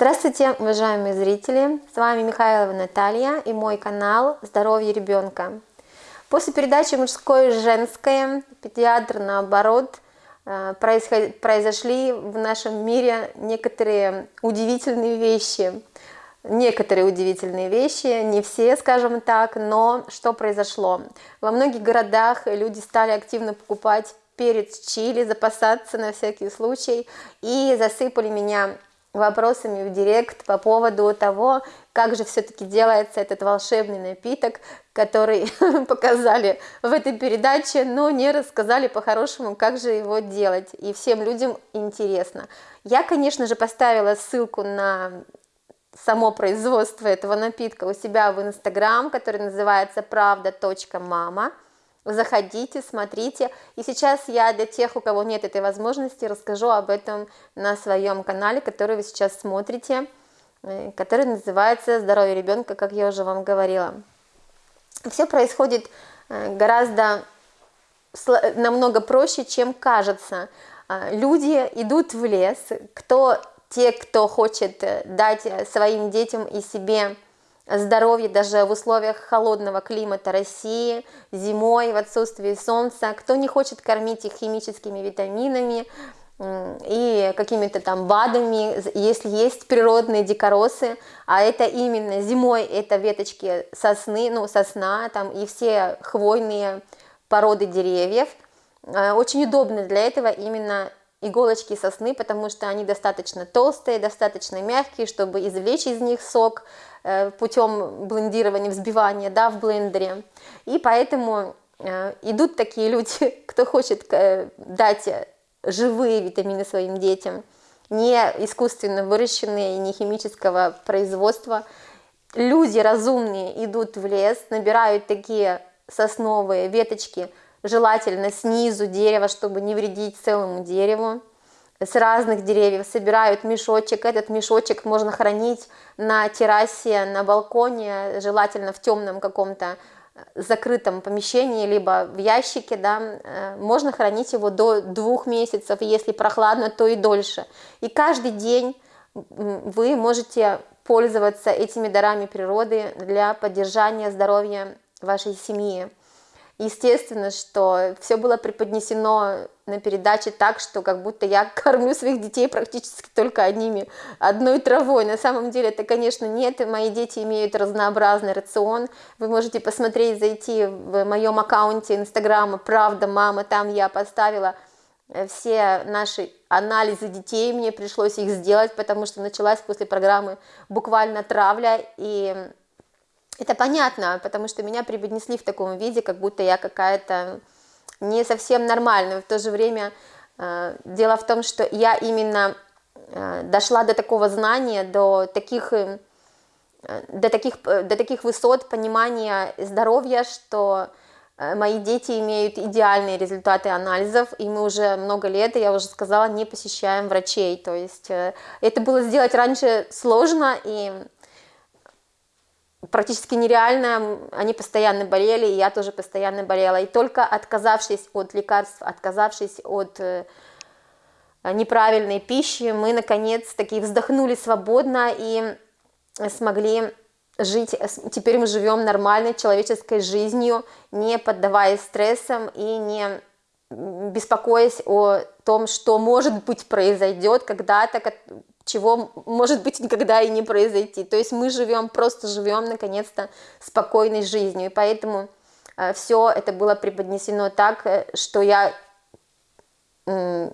Здравствуйте, уважаемые зрители! С вами Михайлова Наталья и мой канал «Здоровье ребенка». После передачи «Мужское и женское» педиатр, наоборот, э, произошли в нашем мире некоторые удивительные вещи. Некоторые удивительные вещи, не все, скажем так, но что произошло? Во многих городах люди стали активно покупать перец чили, запасаться на всякий случай, и засыпали меня вопросами в директ по поводу того, как же все-таки делается этот волшебный напиток, который показали в этой передаче, но не рассказали по-хорошему, как же его делать, и всем людям интересно. Я, конечно же, поставила ссылку на само производство этого напитка у себя в инстаграм, который называется правда.мама заходите, смотрите. И сейчас я для тех, у кого нет этой возможности, расскажу об этом на своем канале, который вы сейчас смотрите, э, который называется «Здоровье ребенка», как я уже вам говорила. Все происходит э, гораздо намного проще, чем кажется. А, люди идут в лес, кто, те, кто хочет э, дать своим детям и себе здоровье даже в условиях холодного климата России, зимой, в отсутствии солнца, кто не хочет кормить их химическими витаминами и какими-то там БАДами, если есть природные дикоросы, а это именно зимой это веточки сосны, ну сосна там и все хвойные породы деревьев, э, очень удобно для этого именно иголочки сосны, потому что они достаточно толстые, достаточно мягкие, чтобы извлечь из них сок путем блендирования, взбивания да, в блендере. И поэтому э, идут такие люди, кто хочет э, дать живые витамины своим детям, не искусственно выращенные, не химического производства. Люди разумные идут в лес, набирают такие сосновые веточки, желательно снизу дерева, чтобы не вредить целому дереву. С разных деревьев собирают мешочек. Этот мешочек можно хранить на террасе, на балконе, желательно в темном каком-то э, закрытом помещении, либо в ящике, да, э, можно хранить его до двух месяцев, если прохладно, то и дольше. И каждый день вы можете пользоваться этими дарами природы для поддержания здоровья вашей семьи. Естественно, что все было преподнесено на передаче так, что как будто я кормлю своих детей практически только одними, одной травой. На самом деле это, конечно, нет. Мои дети имеют разнообразный рацион. Вы можете посмотреть, зайти в моем аккаунте инстаграма «Правда, мама», там я поставила э, все наши анализы детей, мне пришлось их сделать, потому что началась после программы буквально травля, и это понятно, потому что меня преподнесли в таком виде, как будто я какая-то не совсем нормальная. В то же время э, дело в том, что я именно э, дошла до такого знания, до таких, э, до таких, до таких высот понимания здоровья, что мои дети имеют идеальные результаты анализов, и мы уже много лет, я уже сказала, не посещаем врачей. То есть это было сделать раньше сложно, и практически нереально, они постоянно болели, и я тоже постоянно болела, и только отказавшись от лекарств, отказавшись от э, неправильной пищи, мы наконец-таки вздохнули свободно и смогли жить, теперь мы живем нормальной человеческой жизнью, не поддаваясь стрессам и не беспокоясь о том, что может быть произойдет когда-то, чего может быть никогда и не произойти. То есть мы живем, просто живем наконец-то спокойной жизнью. И поэтому э, все это было преподнесено так, э, что я э,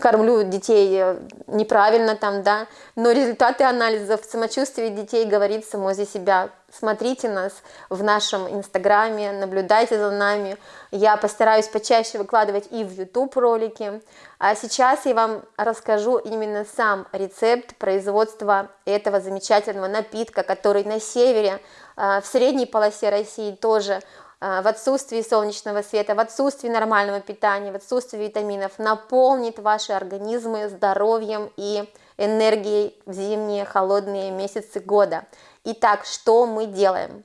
кормлю детей неправильно там, да, но результаты анализов самочувствия детей говорит само за себя. Смотрите нас в нашем инстаграме, наблюдайте за нами. Я постараюсь почаще выкладывать и в YouTube ролики. А сейчас я вам расскажу именно сам рецепт производства этого замечательного напитка, который на севере, в средней полосе России тоже Э, в отсутствии солнечного света, в отсутствии нормального питания, в отсутствии витаминов, наполнит ваши организмы здоровьем и энергией в зимние холодные месяцы года. Итак, что мы делаем?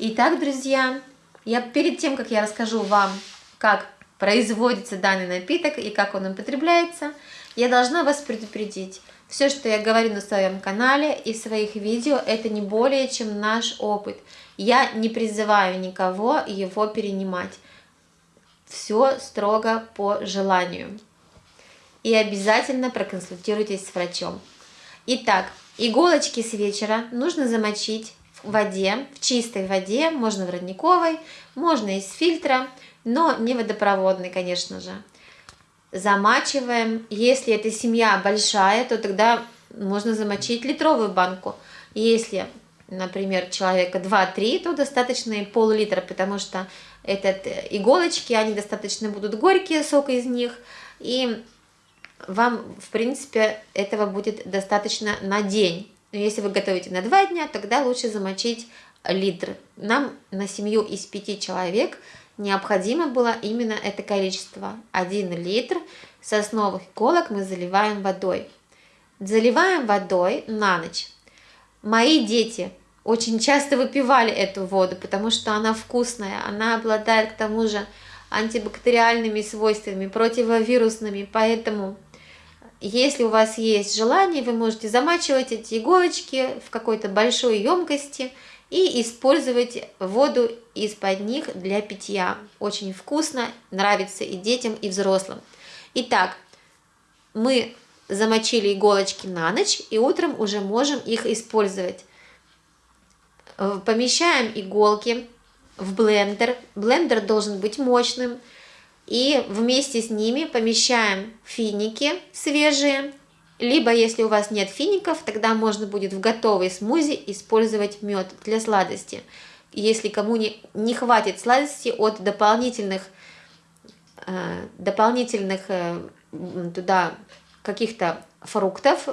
Итак, друзья, я перед тем, как я расскажу вам, как производится данный напиток и как он употребляется, я должна вас предупредить. Все, что я говорю на своем канале и в своих видео, это не более чем наш опыт. Я не призываю никого его перенимать. Все строго по желанию. И обязательно проконсультируйтесь с врачом. Итак, иголочки с вечера нужно замочить в воде, в чистой воде, можно в родниковой, можно из фильтра, но не водопроводной, конечно же. Замачиваем. Если эта семья большая, то тогда можно замочить литровую банку. Если, например, человека 2-3, то достаточно и пол-литра, потому что этот иголочки, они достаточно будут горькие, сок из них, и вам, в принципе, этого будет достаточно на день. Но если вы готовите на два дня, тогда лучше замочить литр. Нам на семью из пяти человек необходимо было именно это количество. один литр сосновых иголок мы заливаем водой. Заливаем водой на ночь. Мои дети очень часто выпивали эту воду, потому что она вкусная, она обладает к тому же антибактериальными свойствами, противовирусными, поэтому если у вас есть желание, вы можете замачивать эти иголочки в какой-то большой емкости и использовать воду из-под них для питья. Очень вкусно, нравится и детям, и взрослым. Итак, мы замочили иголочки на ночь и утром уже можем их использовать. Э, помещаем иголки в блендер. Блендер должен быть мощным. И вместе с ними помещаем финики свежие, либо если у вас нет фиников, тогда можно будет в готовый смузи использовать мед для сладости. Если кому не, не хватит сладости от дополнительных, э, дополнительных э, туда каких-то фруктов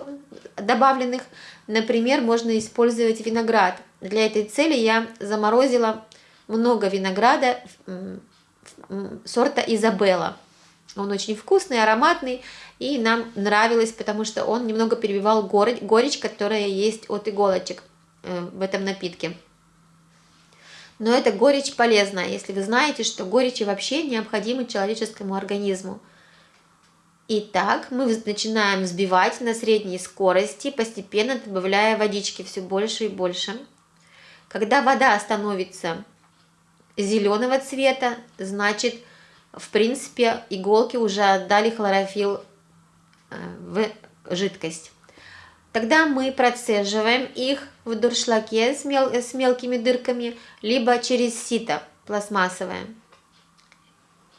добавленных, например, можно использовать виноград. Для этой цели я заморозила много винограда сорта Изабелла. Он очень вкусный, ароматный, и нам нравилось, потому что он немного перебивал горечь, которая есть от иголочек э, в этом напитке. Но эта горечь полезна, если вы знаете, что горечи вообще необходимы человеческому организму. Итак, мы начинаем взбивать на средней скорости, постепенно добавляя водички все больше и больше. Когда вода становится зеленого цвета, значит, в принципе, иголки уже отдали хлорофилл э, в жидкость. Тогда мы процеживаем их в дуршлаке с, мел с мелкими дырками, либо через сито пластмассовое.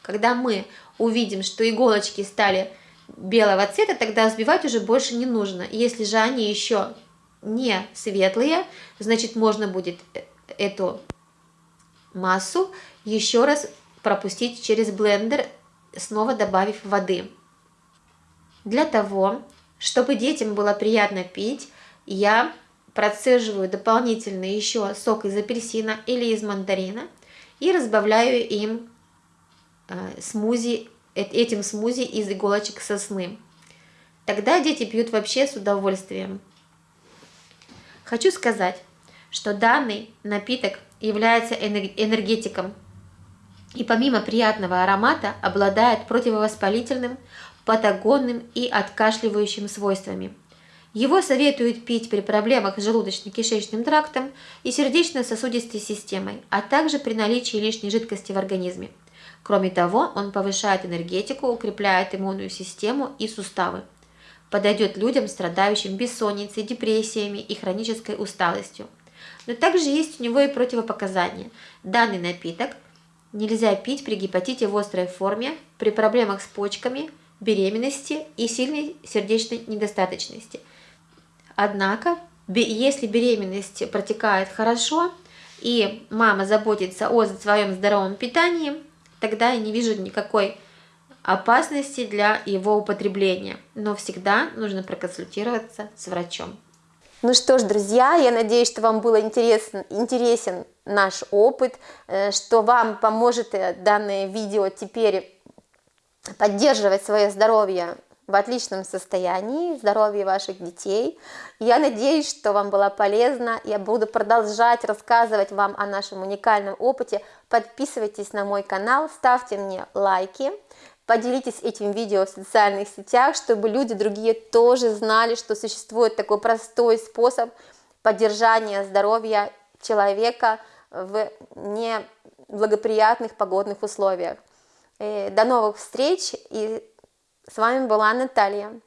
Когда мы увидим, что иголочки стали белого цвета, тогда взбивать уже больше не нужно. Если же они еще не светлые, значит можно будет э, эту массу еще раз пропустить через блендер, снова добавив воды. Для того, чтобы детям было приятно пить, я процеживаю дополнительно еще сок из апельсина или из мандарина и разбавляю им э, смузи, э, этим смузи из иголочек сосны. Тогда дети пьют вообще с удовольствием. Хочу сказать, что данный напиток является энергетиком и помимо приятного аромата обладает противовоспалительным, патагонным и откашливающим свойствами. Его советуют пить при проблемах с желудочно-кишечным трактом и сердечно-сосудистой системой, а также при наличии лишней жидкости в организме. Кроме того, он повышает энергетику, укрепляет иммунную систему и суставы. Подойдет людям, страдающим бессонницей, депрессиями и хронической усталостью. Но также есть у него и противопоказания. Данный напиток нельзя пить при гепатите в острой форме, при проблемах с почками, беременности и сильной сердечной недостаточности. Однако, если беременность протекает хорошо, и мама заботится о своем здоровом питании, тогда я не вижу никакой опасности для его употребления. Но всегда нужно проконсультироваться с врачом. Ну что ж, друзья, я надеюсь, что вам был интересен, интересен наш опыт, э, что вам поможет э, данное видео теперь поддерживать свое здоровье в отличном состоянии, здоровье ваших детей. Я надеюсь, что вам было полезно. Я буду продолжать рассказывать вам о нашем уникальном опыте. Подписывайтесь на мой канал, ставьте мне лайки, поделитесь этим видео в социальных сетях, чтобы люди другие тоже знали, что существует такой простой способ поддержания здоровья человека в неблагоприятных погодных условиях. До новых встреч, и с вами была Наталья.